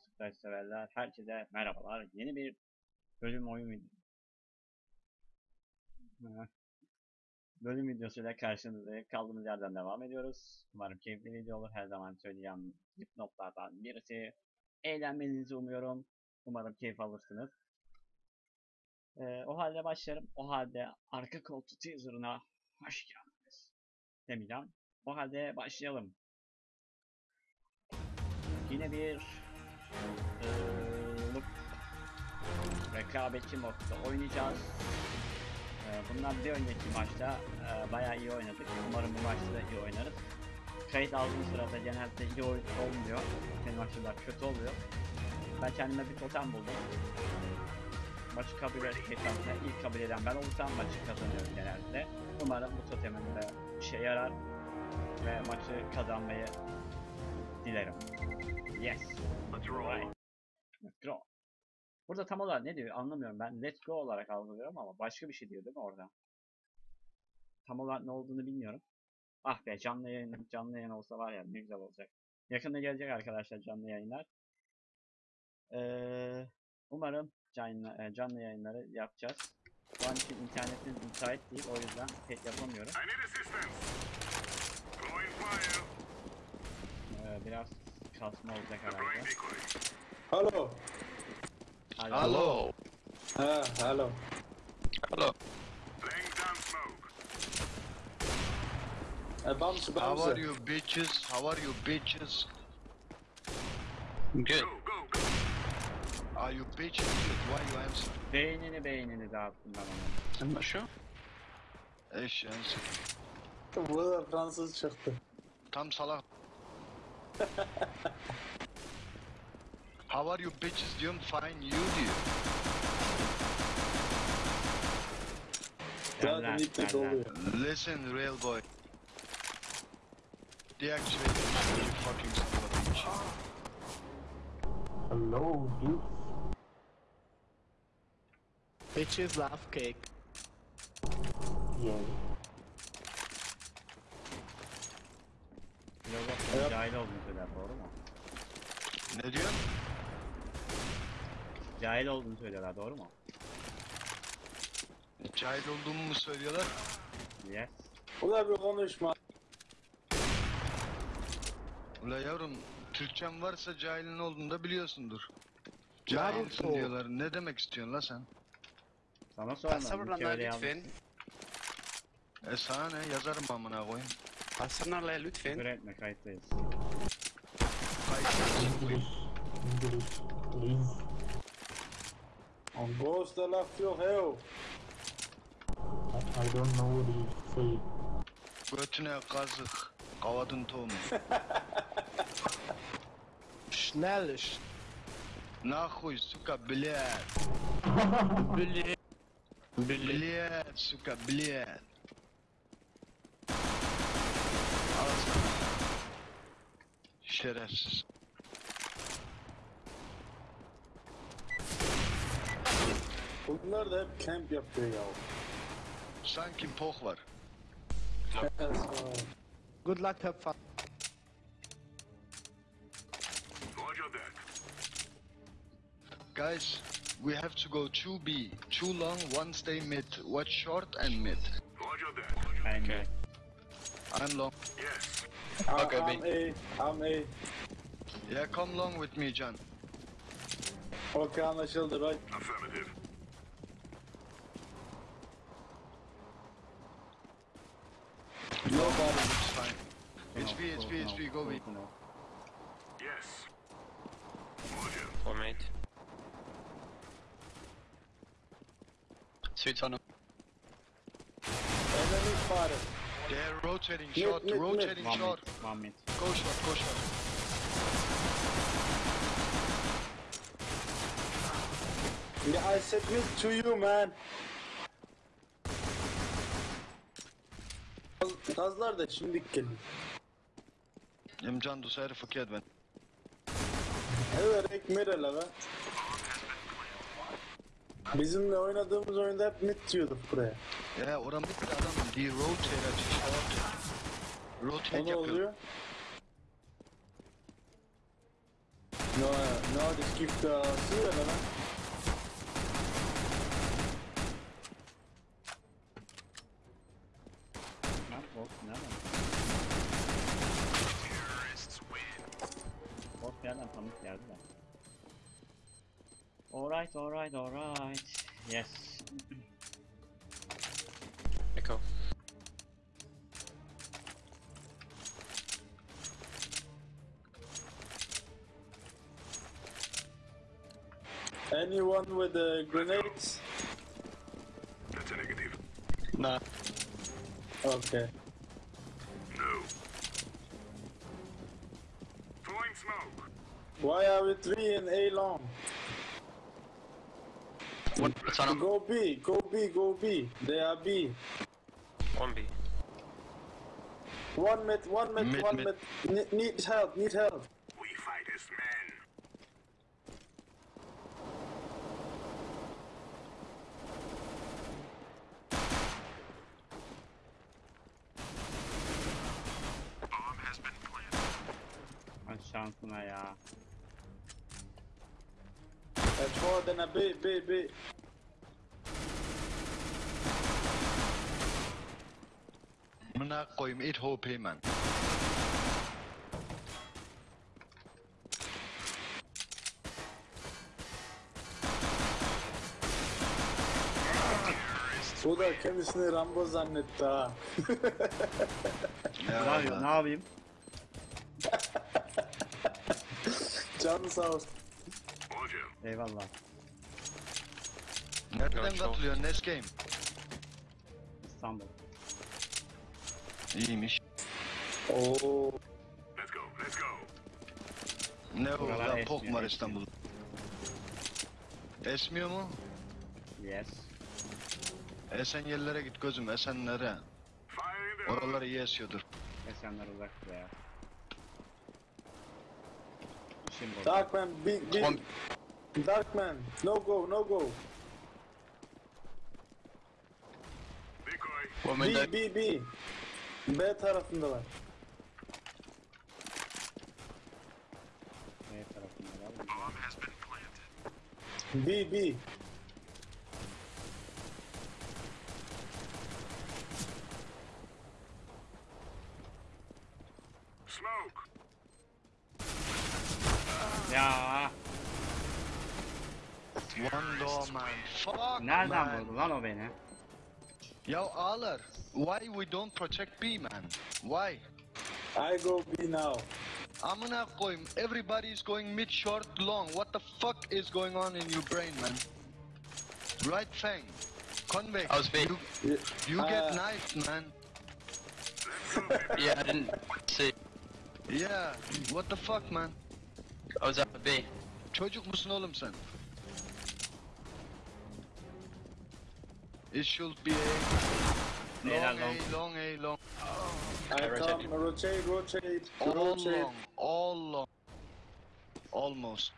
Splash severler. Herkese merhabalar. Yeni bir bölüm oyun vid- Ha. bölüm videosuyla karşınızdayım. Kaldığımız yerden devam ediyoruz. Umarım keyifli video olur. Her zaman söyleyeceğim dipnotlardan birisi. Eğlenmenizi umuyorum. Umarım keyif alırsınız. Ee, o halde başlarım. O halde arka koltuğu teaserına hoş geldiniz. Demeyeceğim. O halde başlayalım. Yine bir ıı, rekabetçi modda oynayacağız. Ee, bundan bir önceki maçta e, bayağı iyi oynadık. Umarım bu maçta da iyi oynarız. Kayıt aldığım sırada genelde iyi oyun olmuyor. Benim açımdan kötü oluyor. Ben kendime bir totem buldum. Maçı kabul sonra ilk kabul eden ben olursam maçı kazanıyorum genelde. Umarım bu totemim de işe yarar ve maçı kazanmayı dilerim. Yes. Alright. Let's go. Burada tam olarak ne diyor anlamıyorum ben. Let's go olarak algılıyorum ama başka bir şey diyor değil mi orada? Tam olarak ne olduğunu bilmiyorum. Ah be canlı yayın, canlı yayın olsa var ya ne güzel olacak. Yakında gelecek arkadaşlar canlı yayınlar. Ee, umarım canlı, e, canlı yayınları yapacağız. Şu an için internetim müsait değil o yüzden pek yapamıyorum. I need assistance. Throwing fire. Ee, biraz kasma olacak herhalde. Hello. Hadi. Hello. Ah, hello. Hello. Laying down smoke. Uh, bounce, How are you bitches? How are you bitches? Good. Go, go, go. Are you bitches? Good. Why you answer? Beynini beynini dağıttım ben onu. I'm not sure. Eş answer. Bu da Fransız çıktı. Tam salak. How are you bitches diyorum fine you diyor. Zaten Derler, iplik derler. oluyor. Listen real boy. Deactivate this, you fucking son of a bitch. Hello, dude. Bitches love cake. Yeah. Filozofların Evet. cahil olduğunu söyler doğru mu? Ne diyor? Cahil olduğunu söylüyorlar doğru mu? Cahil olduğumu mu söylüyorlar? Yes. Ulan bir konuşma. Ula yavrum Türkçem varsa cahilin olduğunu da biliyorsundur. Cahilsin diyorlar. Ne demek istiyorsun la sen? Sana sormadım. Öyle lütfen. E sana ne yazarım amına koyayım. Hasanlarla lütfen. Üretme kayıttayız. İndirir. İndirir. Please. On goes the left your hell. I, I don't know what you say. Götüne kazık. Kavadın tomu. Schnell. Нахуй, сука, блядь. Блядь. Блядь, сука, блядь. Şerefsiz. Bunlar da hep camp yapıyor ya. Sanki poh var. Good luck, have fun. Roger that. Guys, we have to go 2B. two long, one stay mid. Watch short and mid. Roger that. Bence. I'm long. Yes. Okay, I'm A, I'm A. Yeah, come long with me, Can. Okey anlaşıldı right. Affirmative. Nobody. It's fine. It's B, it's B, it's B, go B. Yes. Roger. Formate. Sweet on Enemy fire. They're rotating Mid, short, mid, mid. rotating One short. mid. One mid. Go short, go short. Yeah, I submit to you man. Gazlar da şimdi geliyor. Imcan du säger förkert men. Evet ekmere la be. Bizimle oynadığımız oyunda hep mid diyorduk buraya. Ya oran bir adam die rotator short. Rotate O ne yapıyor. oluyor? No, Ja, de skift uh, syrene, men. Lan bot nereden? Bot bir yerden tanıdık geldi de. Alright, alright, alright. Yes. Anyone with the grenades? That's a negative. Nah. Okay. No. Throwing smoke. Why are we three in A long? One, Go B, go B, go B. They are B. one B. One mid, one mid, Mid, one mid. mid. Ne- need help, need help. B, B, B. Amına koyayım it HP man. O da kendisini Rambo zannetti ha. Ne Ya yapayım? Ne yapayım? Canı sağ olsun. Eyvallah. Nereden katılıyorsun Nes Game? İstanbul. İyiymiş. Oo. Let's go. Let's go. Ne o lan pok var. İstanbul. Esmiyor mu? Yes. Esen yerlere git gözüm Esenlere. Oralar iyi esiyordur. Esenler uzaktı ya. Darkman, B, B. One- Darkman, no go, no go. Window. B, B, B. B tarafındalar. B tarafında var. Bomb has been planted. B, B. Smoke. Ya One door man. Nereden vurdu lan o beni? Ya ağlar. Why we don't protect B man? Why? I go B now. Amına koyayım. Everybody is going mid short long. What the fuck is going on in your brain man? Right thing. Convex. I was B. You, Y- you get Uh, knifed man. Yeah, I didn't see. Yeah. What the fuck man? I was at B. Çocuk musun oğlum sen? It should be a Beyler long long. A, long A, long. I rotate. come, rotate, rotate, All rotate. long, all long. Almost.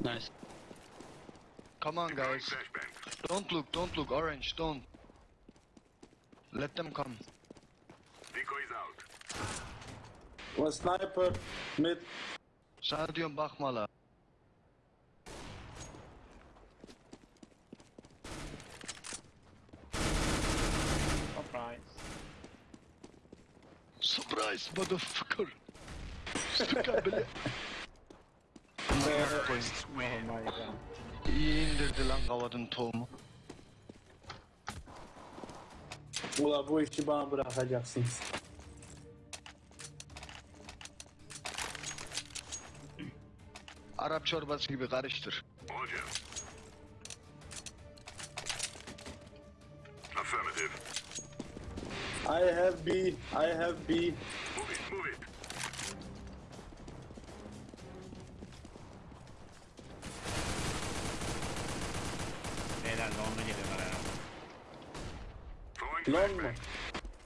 Nice. Come on guys. Don't look, don't look. Orange, don't. Let them come. Decoys out. One sniper, mid. Sana diyorum bakma la. Surprise. Surprise motherfucker. Sıkar bile. Ya. İyi indirdi lan kavadın tohumu. Ula bu işi bana bırakacaksınız. Arap çorbası gibi karıştır. Roger. Affirmative. I have B, I have B. Move it, move it. Beyler long'a geliyorlar herhalde. Long mu?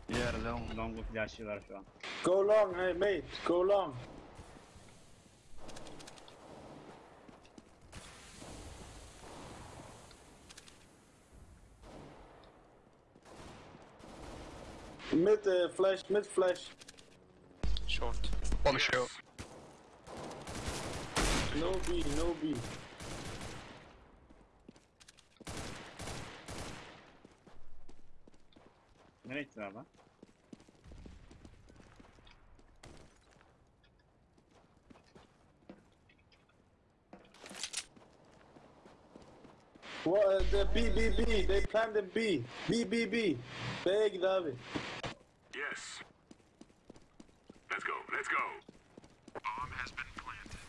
Yeah long. Long'u flash'lılar şu an. Go long, hey mate, go long. Mid uh, flash, mid flash. Short. One short. No B, no B. Nereye gittiler lan? What, uh, the B, B, B. They planted B. B, B, B. B'ye git abi. Yes. Let's go. Let's go. Bomb has been planted.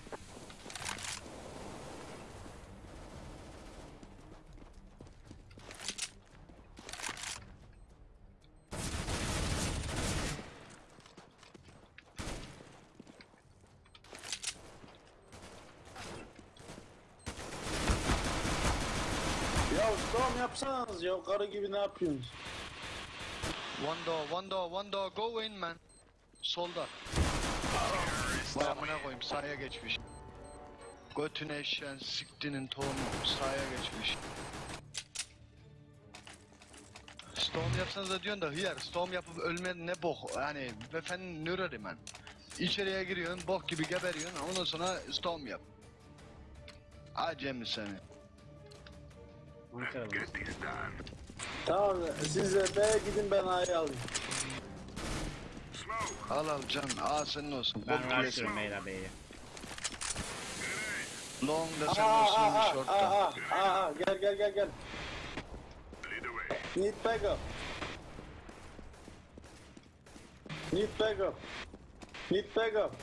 Ya storm yapsanız ya karı gibi ne yapıyorsunuz? One door, one door, one door. Go in man. Solda. Vay amına koyayım sahaya geçmiş. Götüne eşeğin siktinin tohumu sahaya geçmiş. Storm yapsanız da diyorsun da hıyar storm yapıp ölme ne bok yani efendim nöreri man. İçeriye giriyorsun bok gibi geberiyorsun ondan sonra storm yap. Acemi seni. Get this done. Tamam siz de B'ye gidin ben A'yı alayım. Al al can A senin olsun. Ben Bok rushlıyorum beyler beyi. Long da senin aa, olsun aa, short aa, da. aa, aa, gel gel gel gel. Need backup. Need backup. Need backup.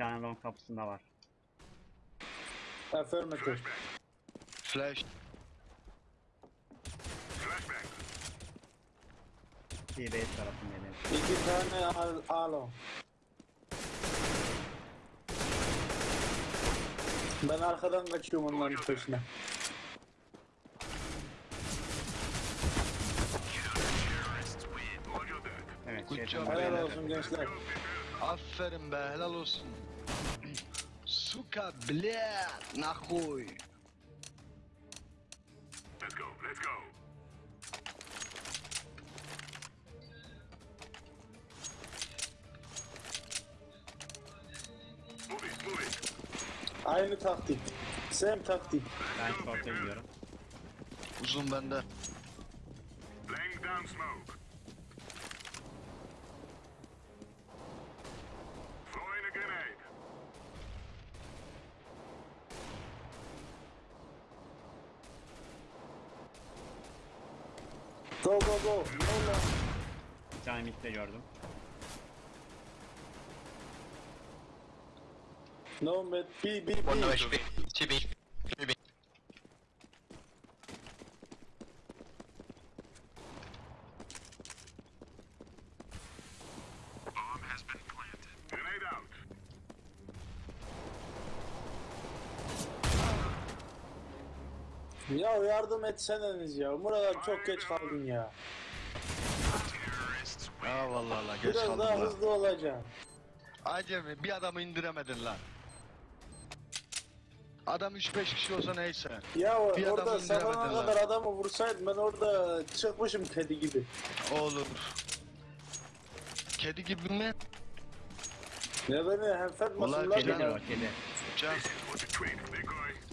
Tane long kapısında var. Affirmative. Flash. T-base tarafındayım. İki tane al- alo. Ben arkadan kaçıyorum onların peşine. Evet, Good job, buraya Helal olsun gençler. Aferin be helal olsun. Suka blядь, нахуй. Let's go. Let's go. Move it. Move it. Aynı taktik. Same taktik. Ben gidiyorum. Uzun bende. Laying down smoke. Go go go. No no. Bir tane midde gördüm. No mid. B B One B. HP. Two B. Two B. Bomb has been planted. Grenade out. Ya yardım etseniz ya. Murat çok geç kaldın ya. Ya vallahi Allah geç Biraz kaldım daha hızlı olacaksın. Acemi bir adamı indiremedin lan. Adam 3-5 kişi olsa neyse. Ya Bir orada adamı indiremedin kadar adamı vursaydım ben orada çıkmışım kedi gibi. Olur. Kedi gibi mi? Ne beni hem Vallahi Kedidir lan. o kedi. Can,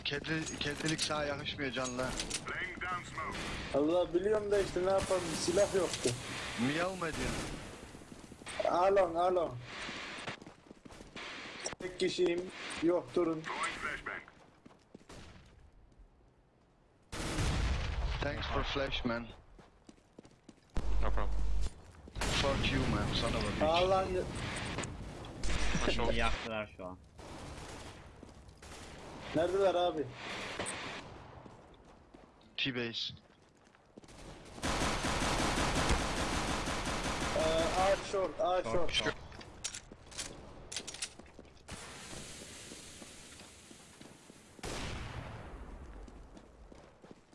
kedi, kedilik sana yakışmıyor can Allah biliyorum da işte ne yapalım silah yoktu. Miyav mı ediyorsun? Alon alon. Tek kişiyim. Yok durun. Thanks for flash man. No problem. Fuck you man, son of a bitch. İyi yaktılar şu an. Neredeler abi? T-base. Uh, ee, A short, A Short, short. short.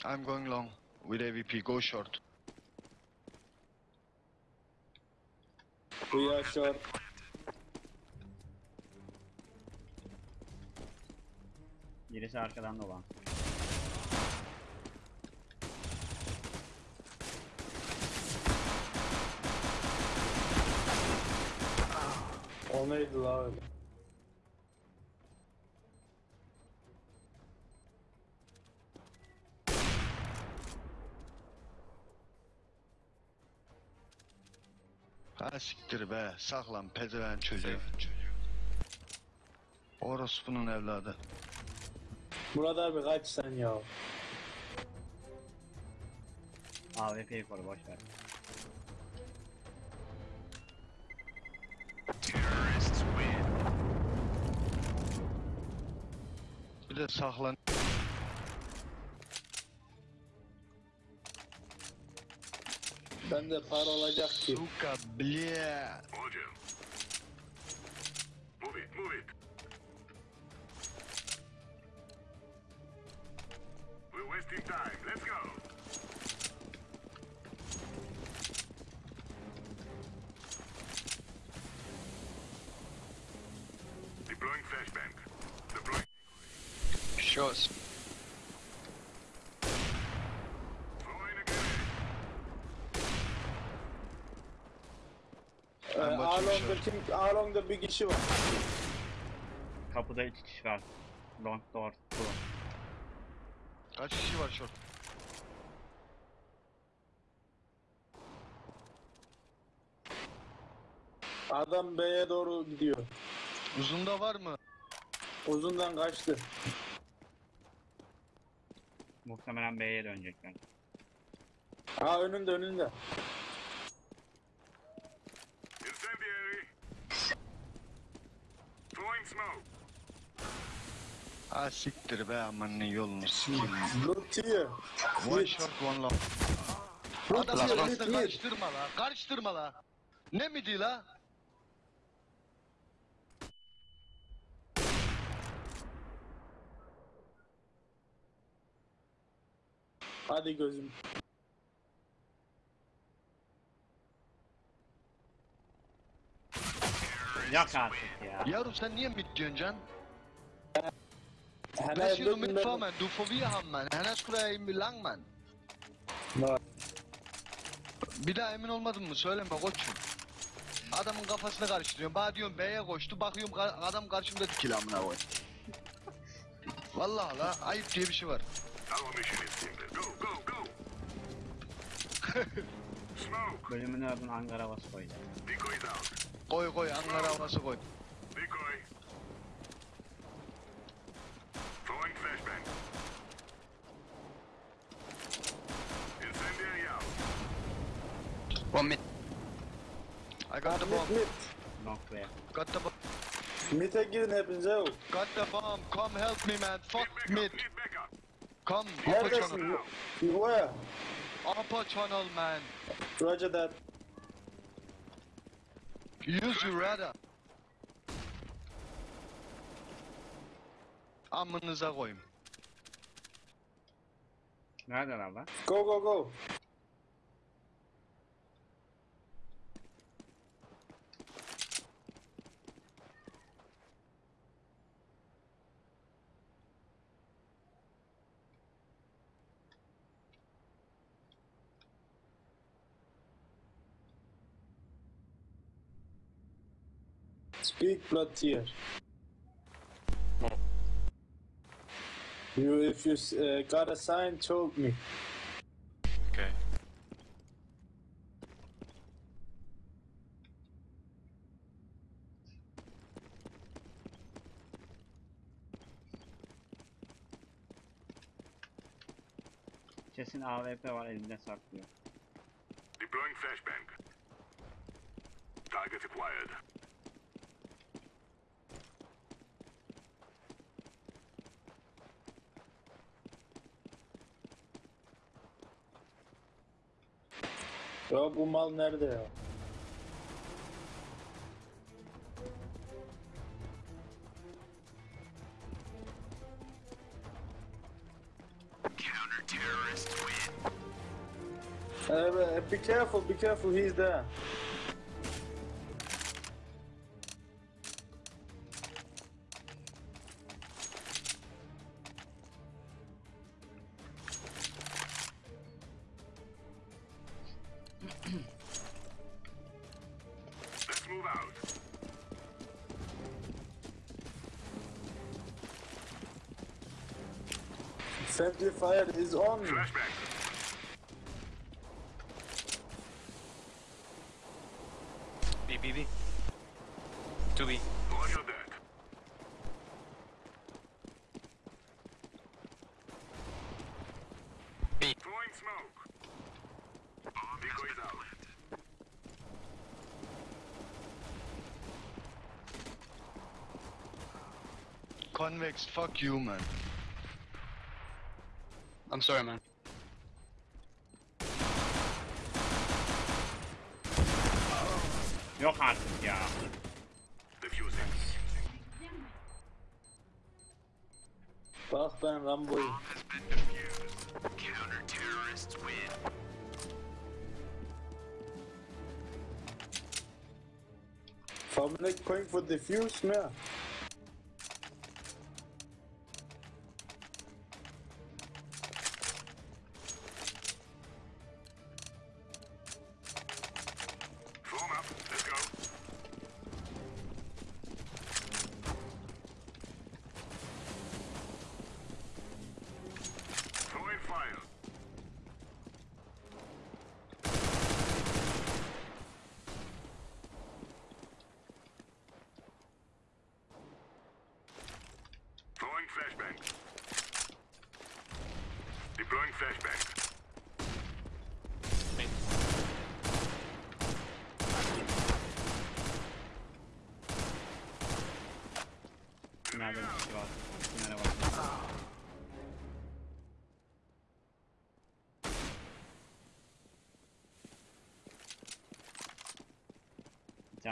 I'm going long with AVP. Go short. We are short. Birisi arkadan dolan. O neydi la öyle? Ha siktir be. Saklan pezeven çocuğu. Orospu'nun evladı. Murat abi kaç sen ya? AWP'yi koru boş de saklan. Bende para olacak ki. Suka blye. Kim? Along'da bir kişi var. Kapıda iki kişi var. Long door. two. Kaç kişi var şort? Adam B'ye doğru gidiyor. Uzunda var mı? Uzundan kaçtı. Muhtemelen B'ye dönecekler. Ha önünde önünde. Incendiary. Throwing smoke. Ha siktir be amanın yolunu sikeyim. Look here. One Mid. shot one long. Mid. karıştırma la. Karıştırma la. Ne midi la? Hadi gözüm. Yok artık ya. Yavrum sen niye mid diyorsun can? Hemen you mid, mid mid. for man. Du får vi ham man. Hennes skulle in lang man. No. Bir daha emin olmadın mı? Söyleme koçum. Adamın kafasını karıştırıyorum. Bana diyorum B'ye koştu. Bakıyorum ka- adam karşımda dikili amına koy. Vallahi la ayıp diye bir şey var. Our mission is simple. Go, go, go. Smoke. Bölümünü ördün Ankara koyacak. Decoys out. Koy koy Ankara havası koy. Decoy. Throwing flashbang. Incendiary out. One mid. I got the bomb. Mid mid. Long B. Got the bomb. Mid'e girin hepinize yok. Got the bomb. Come help me man. Fuck Need backup. mid. Need backup. Come. Upper Neredesin? channel. Where? Upper channel man. Roger that. Use your radar. Amınıza koyayım. Neredeler lan? Go go go. Speak blood here. You, if you uh, got a sign, told me. Okay. Kesin AWP var elinde saklıyor. Deploying flashbang. Target acquired. Ya bu mal nerede ya? Uh, be careful, be careful, he's there. İs on. Flashbang. B, B, B. 2B. Roger that. B. Throwing smoke. Decoys out. Convex, fuck you man. I'm sorry, man. Yok artık ya. Diffusing. Bak ben Rambo'yum. Has been defused. Counter-terrorists win. Family going for defuse mi? Form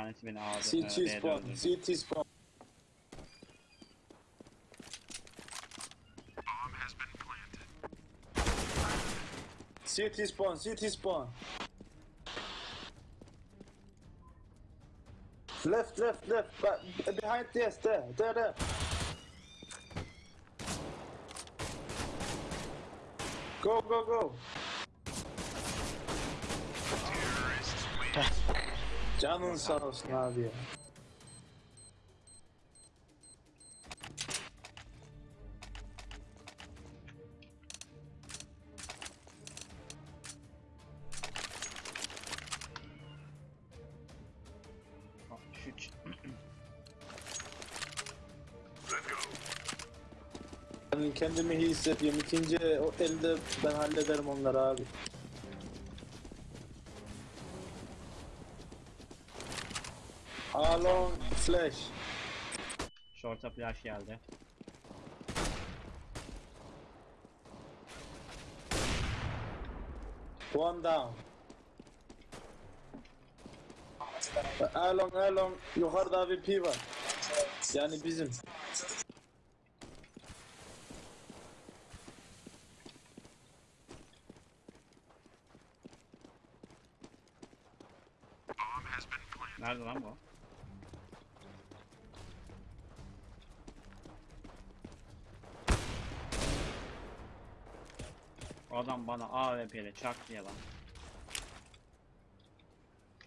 Bir tanesi beni ağırdı. CT B'de spawn. öldürdü. CT spawn. Bomb has been planted. CT spawn. CT spawn. Left, left, left. But behind this, there, there, there. Go, go, go. Canın sağ olsun abi ya. Şu ç- Let's go. Ben kendimi iyi hissediyorum. İkinci o elde ben hallederim onları abi. Alon flash. Short'a flash geldi. One down. Alon Alon yukarıda VP var. Yani bizim. Nerede lan bu? Adam bana AWP ile çak diye lan.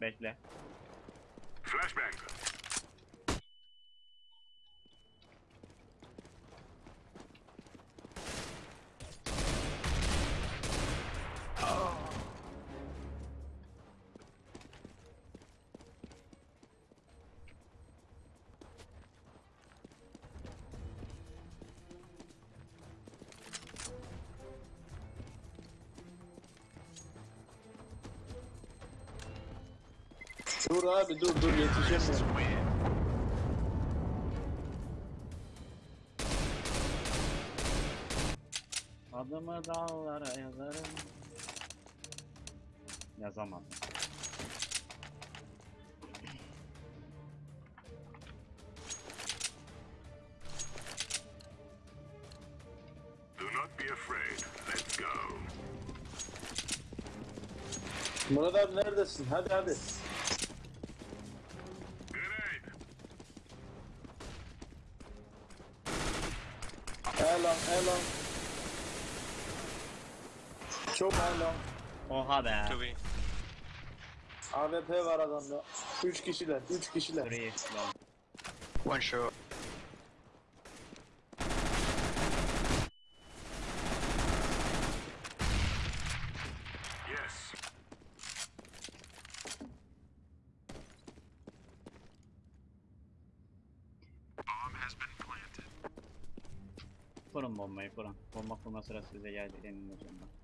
Bekle. Dur abi dur dur yetişemiyorum. Win. Adımı dağlara yazarım. Yazamadım. Do not be afraid. Let's go. Murat abi neredesin? Hadi hadi. Oha be. Çok iyi. AWP var adamda. 3 kişiler, 3 kişiler. Three, long. One shot. Yes. Bomb has been planted. Kurun bombayı kurun. Bomba kurma sırası size geldi emin olacağım ben.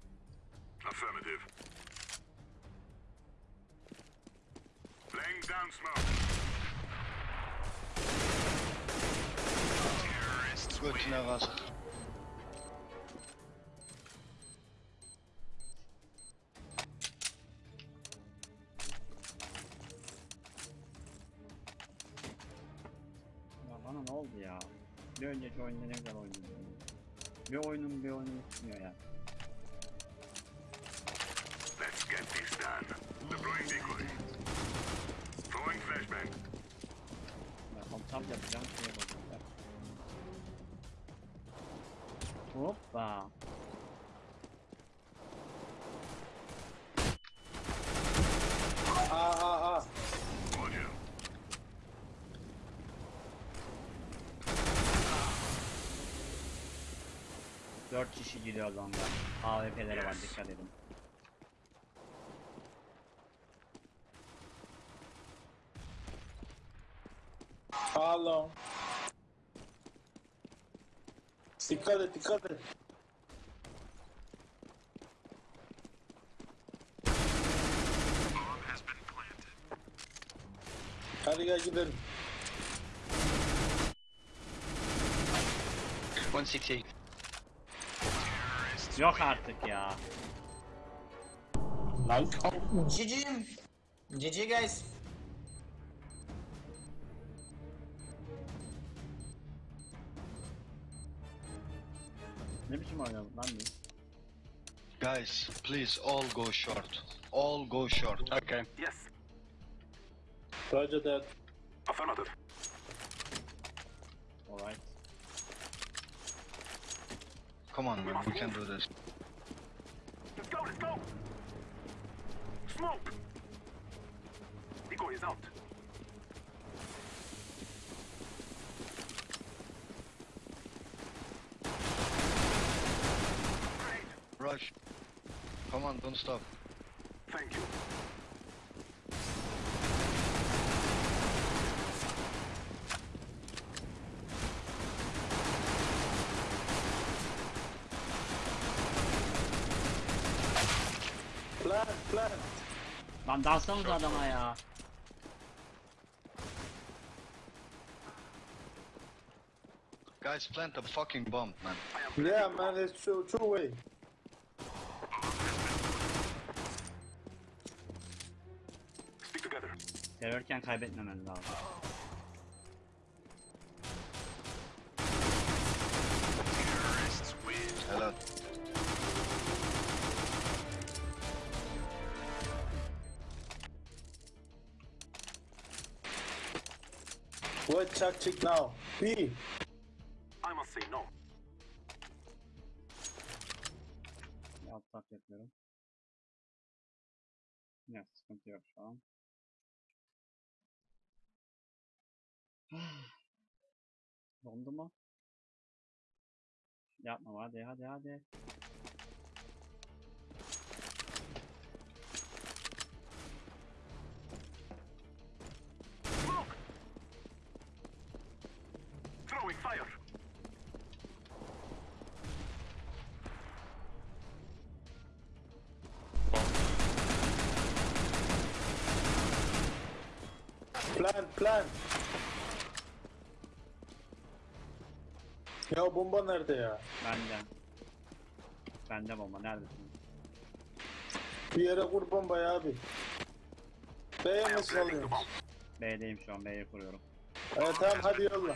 Götüne kazık. Ya 4 kişi giriyor longa. AWP'leri var dikkat edin. Hello. Dikkat et dikkat et. Hadi gel gidelim. 116. Yok artık ya. Nice. GG. GG guys. Ne biçim oynadım lan biz? Guys, please all go short. All go short. Okay. Yes. Roger that. Affirmative. Alright. Come on man, we can do this. Let's go, let's go. Smoke. Decoy is out. Rush. Come on, don't stop. Thank you. Lan dalsanıza adama ya. Guys, plant a fucking bomb, man. Yeah man it's two, two way. Stick together. Terörken kaybetmemen lazım. Check check now? B. I must say no. Alt tab yapıyorum. Yok sıkıntı yok şu an. Dondu mu? Yapma hadi hadi hadi. Plan plan. Ya bomba nerede ya? Bende. Bende bomba neredesin? Bir yere kur bombayı abi. B'ye mi salıyorsun? B'deyim şu an B'ye kuruyorum. Evet tamam hadi yolla.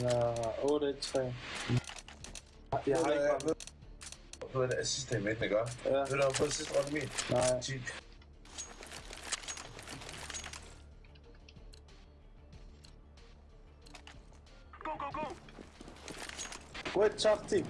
Eller 8, 3. Jeg har ikke kommet. Ved du, sidste i midten, ikke? Ja. Ved du, har fået sidste runde min? Nej. 10. Go, go, go! Wait, top team.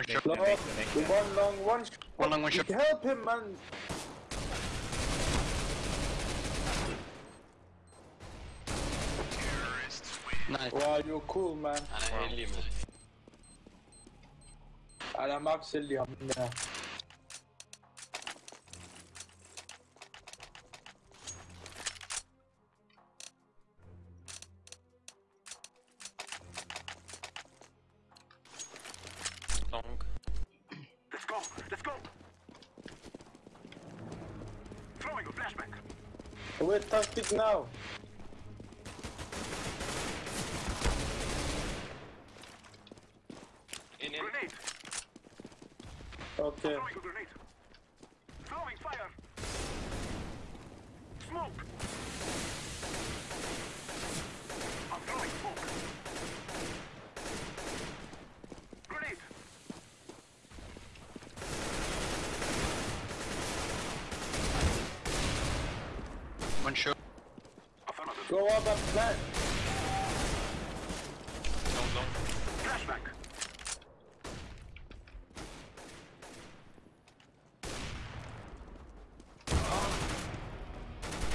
One shot. long, Bekle, bekle. one long, one. sh- One long, one shot. Help him, man. Nice. Wow, you're cool, man. Han er heldig, mand. Ej, der er Go up and plant. Long, long. Flashbang.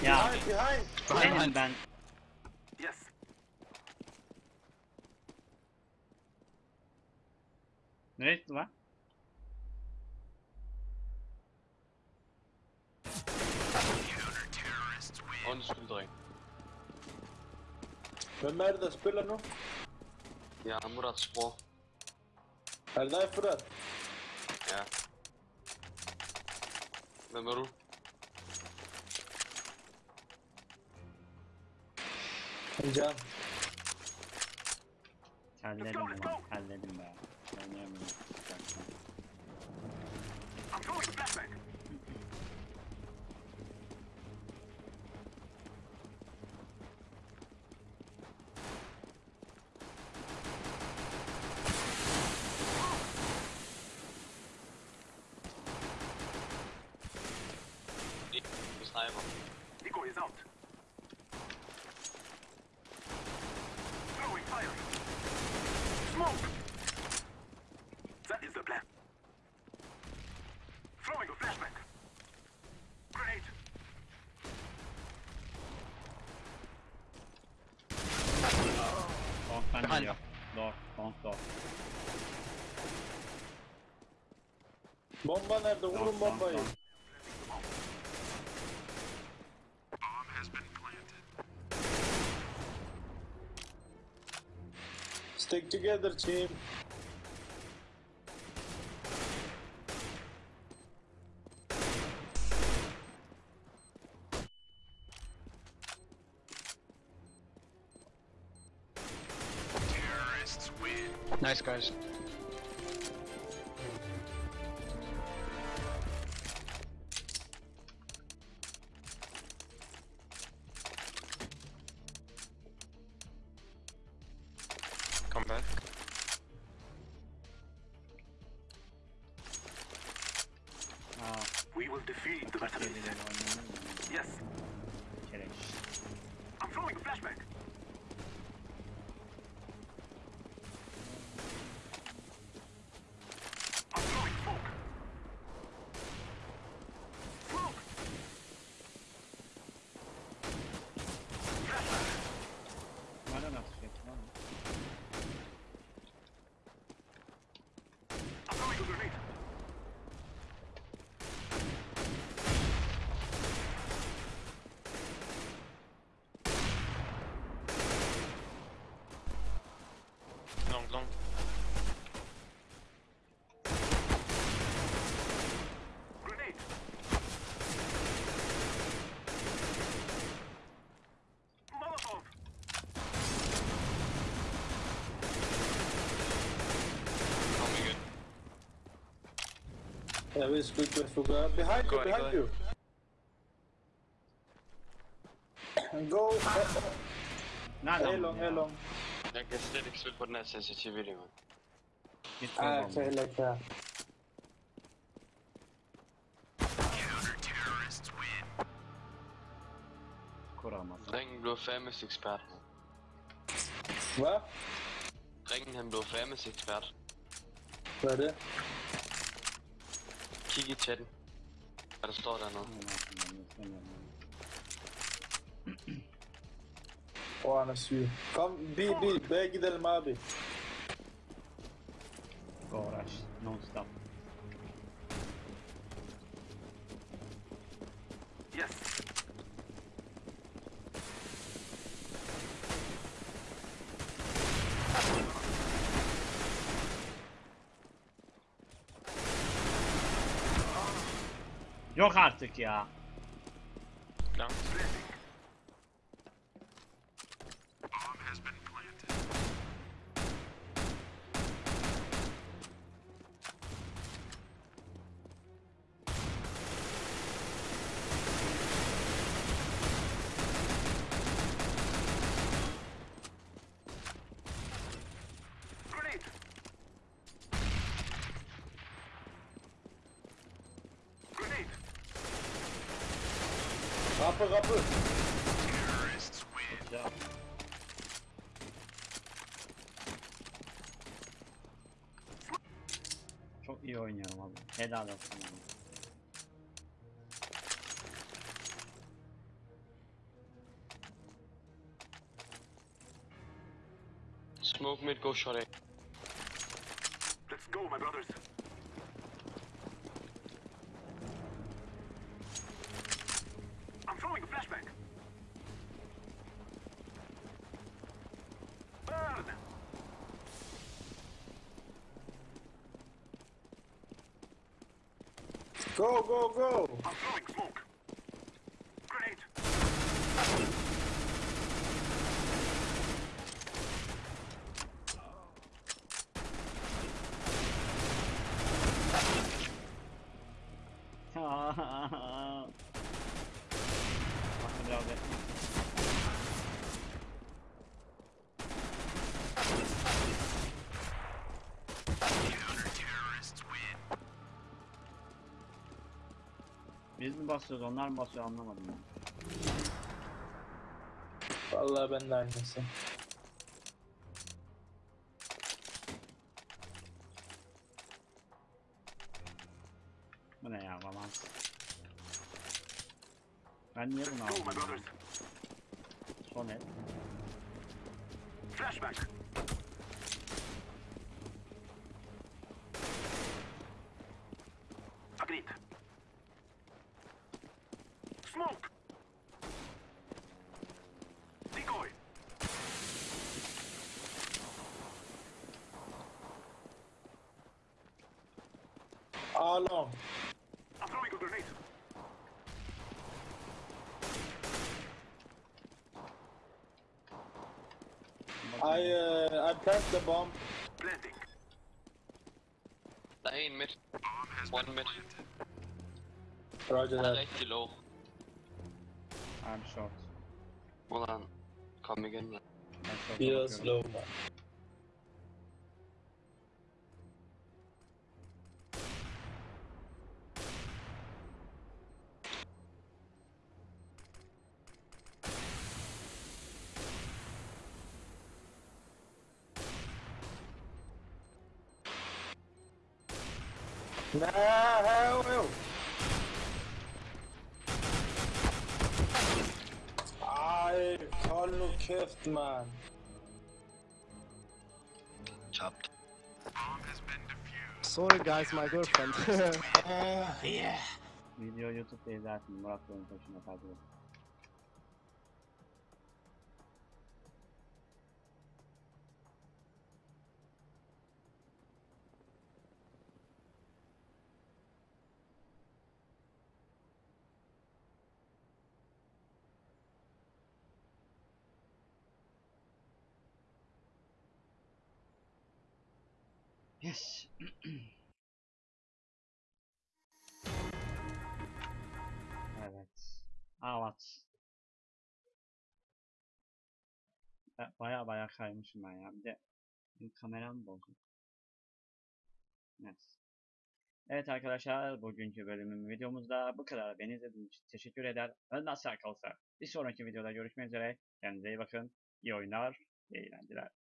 Ya Behind, behind. senin ben Yes. neresi lan? Undskyld, dreng. Er det, der spiller nu? Jeg er det dig, Furat? Ja. Hvem er du? Can. Terledim ulan terledim be. Oynayamıyorum. I'm Bomba nerede? Vurun Long, long, bombayı. long. Stick together, team. Defeat the kaç Battalion. kere oynanır mı? Yes. Kere. I'm throwing a flashbang. long. Grenade. Molotov. I'll good. Yeah, it's. Behind you, behind you. Go. Hey, long, hey, long. Jeg kan slet ikke spille på den her sensitivity, man. Git Ah, kol okay, like that. Kuramaz. Ringen blev famous ekspert. Hvad? Ringen han blev famous ekspert. Hvad er det? Kig i chatten. Hvad der står dernede. Er syg. Kom, bi, bi, bag gidelim abi. Uğraş. Non stop. Yes. Yok artık ya. Klar. Kapı kapı. Terrorists Çok iyi oynuyorum abi. Helal olsun. abi. Smoke mid, go short A. Let's go, my brothers. Go, go, basıyoruz onlar mı basıyor anlamadım ben. Vallahi ben de aynısı. Bu ne ya balans. Ben niye bunu aldım? Son el. Flashback. Agreed. Smoke. Decoy. A long. I'm throwing a grenade. I, uh, I planted the bomb. Planting. Der er en mid. Bomb has One been mid. planted. Roger Han er that. rigtig low. I'm short. Må han komme igen, mand. Ben short'a Biraz bakıyorum. slow man. Nah, hell no. Ay, håll nu käft man. Çarptı. Bomb has been defused. Sorry guys, my girlfriend. Uh, yeah. Video YouTube'da izlersin. Murat Bey'in peşinde takip et. Baya baya kaymışım ben ya. Bir de benim kameram bozuk. Evet. Evet arkadaşlar bugünkü bölümün videomuzda bu kadar. Beni izlediğiniz için teşekkür eder. Sağ kalsa. Bir sonraki videoda görüşmek üzere. Kendinize iyi bakın. İyi oyunlar, iyi eğlenceler.